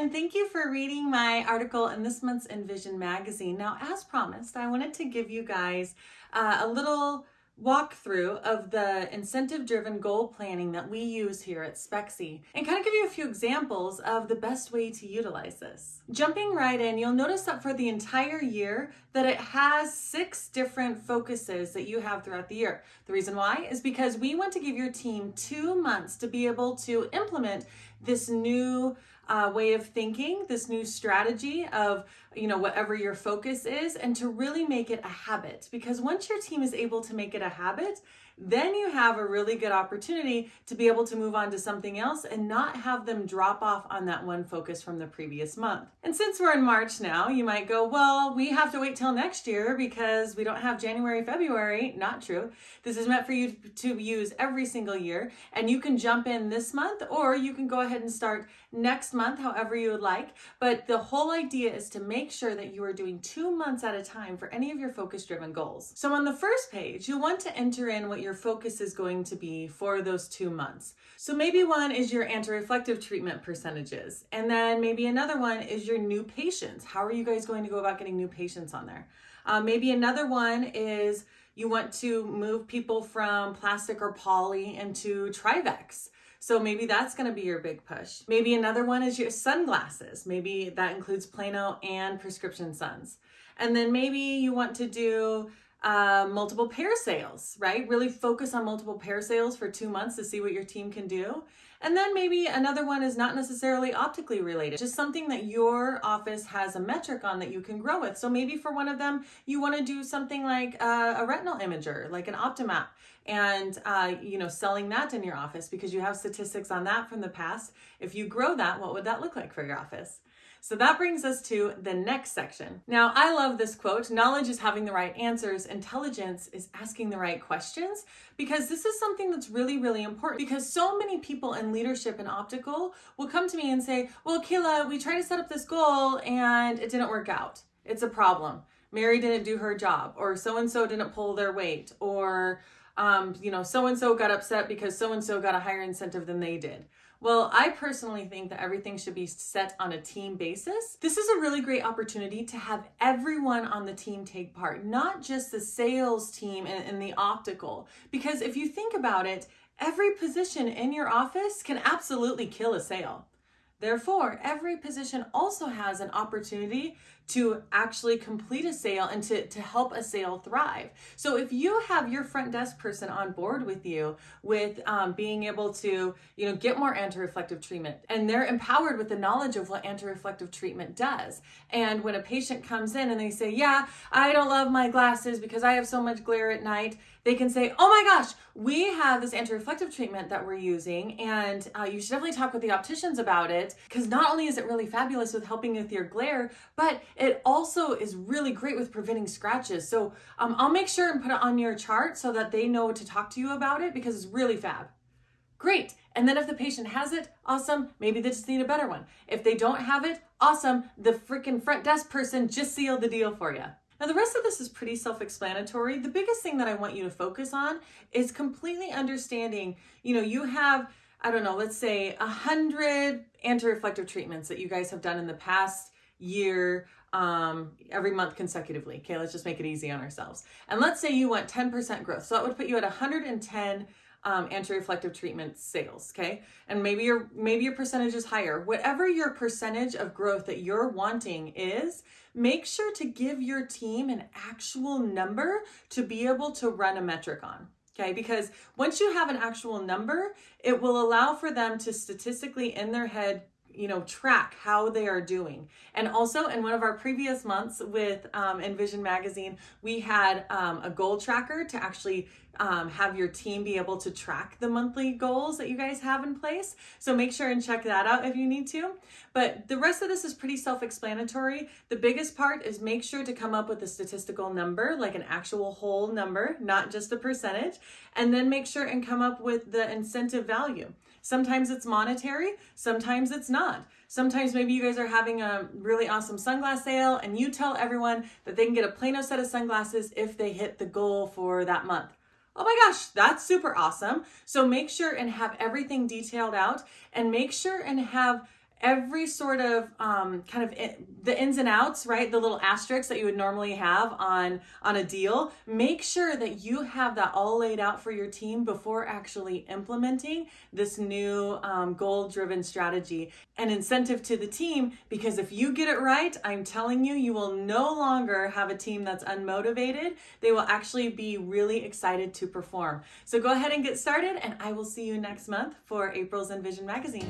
and thank you for reading my article in this month's Invision magazine. Now, as promised, I wanted to give you guys uh, a little walkthrough of the incentive-driven goal planning that we use here at Spexy and kind of give you a few examples of the best way to utilize this. Jumping right in, you'll notice that for the entire year that it has six different focuses that you have throughout the year. The reason why is because we want to give your team two months to be able to implement this new uh, way of thinking, this new strategy of, you know, whatever your focus is, and to really make it a habit. Because once your team is able to make it a habit, then you have a really good opportunity to be able to move on to something else and not have them drop off on that one focus from the previous month. And since we're in March now, you might go, well, we have to wait till next year because we don't have January, February. Not true. This is meant for you to use every single year and you can jump in this month or you can go ahead and start next month, however you would like. But the whole idea is to make sure that you are doing two months at a time for any of your focus driven goals. So on the first page, you'll want to enter in what your your focus is going to be for those two months. So maybe one is your anti-reflective treatment percentages. And then maybe another one is your new patients. How are you guys going to go about getting new patients on there? Uh, maybe another one is you want to move people from plastic or poly into Trivex. So maybe that's going to be your big push. Maybe another one is your sunglasses. Maybe that includes Plano and prescription suns. And then maybe you want to do uh, multiple pair sales, right? Really focus on multiple pair sales for two months to see what your team can do. And then maybe another one is not necessarily optically related, just something that your office has a metric on that you can grow with. So maybe for one of them, you want to do something like a, a retinal imager, like an Optomap, and uh, you know, selling that in your office because you have statistics on that from the past. If you grow that, what would that look like for your office? So that brings us to the next section. Now, I love this quote, knowledge is having the right answers, intelligence is asking the right questions, because this is something that's really, really important because so many people in leadership and optical will come to me and say, well, Kayla, we tried to set up this goal and it didn't work out. It's a problem. Mary didn't do her job or so-and-so didn't pull their weight or um, you know, so-and-so got upset because so-and-so got a higher incentive than they did. Well, I personally think that everything should be set on a team basis. This is a really great opportunity to have everyone on the team take part, not just the sales team and, and the optical. Because if you think about it, every position in your office can absolutely kill a sale. Therefore, every position also has an opportunity to actually complete a sale and to, to help a sale thrive. So if you have your front desk person on board with you with um, being able to, you know, get more anti-reflective treatment and they're empowered with the knowledge of what anti-reflective treatment does. And when a patient comes in and they say, yeah, I don't love my glasses because I have so much glare at night, they can say, oh my gosh, we have this anti-reflective treatment that we're using and uh, you should definitely talk with the opticians about it because not only is it really fabulous with helping with your glare, but it also is really great with preventing scratches. So um, I'll make sure and put it on your chart so that they know to talk to you about it because it's really fab. Great. And then if the patient has it, awesome. Maybe they just need a better one. If they don't have it, awesome. The freaking front desk person just sealed the deal for you. Now the rest of this is pretty self-explanatory. The biggest thing that I want you to focus on is completely understanding, you know, you have, I don't know, let's say a hundred anti-reflective treatments that you guys have done in the past year um, every month consecutively. Okay, let's just make it easy on ourselves. And let's say you want 10% growth. So that would put you at 110 um, anti-reflective treatment sales, okay? And maybe your maybe your percentage is higher. Whatever your percentage of growth that you're wanting is, make sure to give your team an actual number to be able to run a metric on. Okay, because once you have an actual number, it will allow for them to statistically in their head you know, track how they are doing. And also in one of our previous months with um, Invision Magazine, we had um, a goal tracker to actually um, have your team be able to track the monthly goals that you guys have in place. So make sure and check that out if you need to. But the rest of this is pretty self-explanatory. The biggest part is make sure to come up with a statistical number, like an actual whole number, not just a percentage, and then make sure and come up with the incentive value. Sometimes it's monetary, sometimes it's not. Sometimes maybe you guys are having a really awesome sunglass sale and you tell everyone that they can get a Plano set of sunglasses if they hit the goal for that month. Oh my gosh, that's super awesome. So make sure and have everything detailed out and make sure and have every sort of um, kind of in, the ins and outs, right? The little asterisks that you would normally have on on a deal. Make sure that you have that all laid out for your team before actually implementing this new um, goal-driven strategy and incentive to the team. Because if you get it right, I'm telling you, you will no longer have a team that's unmotivated. They will actually be really excited to perform. So go ahead and get started, and I will see you next month for April's Invision magazine.